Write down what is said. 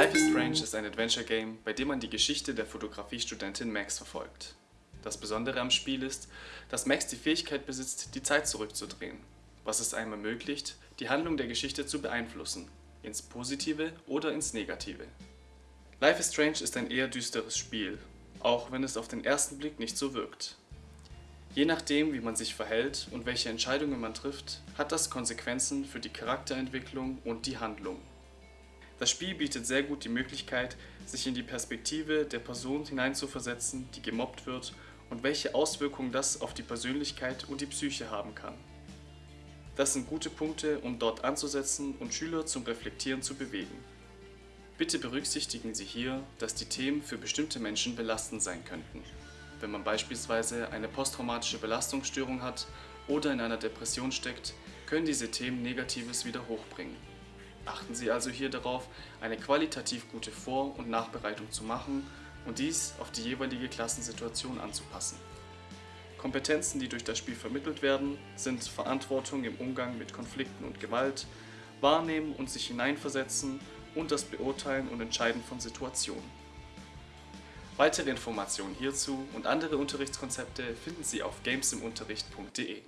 Life is Strange ist ein Adventure-Game, bei dem man die Geschichte der Fotografiestudentin Max verfolgt. Das Besondere am Spiel ist, dass Max die Fähigkeit besitzt, die Zeit zurückzudrehen, was es einem ermöglicht, die Handlung der Geschichte zu beeinflussen, ins Positive oder ins Negative. Life is Strange ist ein eher düsteres Spiel, auch wenn es auf den ersten Blick nicht so wirkt. Je nachdem, wie man sich verhält und welche Entscheidungen man trifft, hat das Konsequenzen für die Charakterentwicklung und die Handlung. Das Spiel bietet sehr gut die Möglichkeit, sich in die Perspektive der Person hineinzuversetzen, die gemobbt wird und welche Auswirkungen das auf die Persönlichkeit und die Psyche haben kann. Das sind gute Punkte, um dort anzusetzen und Schüler zum Reflektieren zu bewegen. Bitte berücksichtigen Sie hier, dass die Themen für bestimmte Menschen belastend sein könnten wenn man beispielsweise eine posttraumatische Belastungsstörung hat oder in einer Depression steckt, können diese Themen Negatives wieder hochbringen. Achten Sie also hier darauf, eine qualitativ gute Vor- und Nachbereitung zu machen und dies auf die jeweilige Klassensituation anzupassen. Kompetenzen, die durch das Spiel vermittelt werden, sind Verantwortung im Umgang mit Konflikten und Gewalt, Wahrnehmen und sich hineinversetzen und das Beurteilen und Entscheiden von Situationen. Weitere Informationen hierzu und andere Unterrichtskonzepte finden Sie auf gamesimunterricht.de.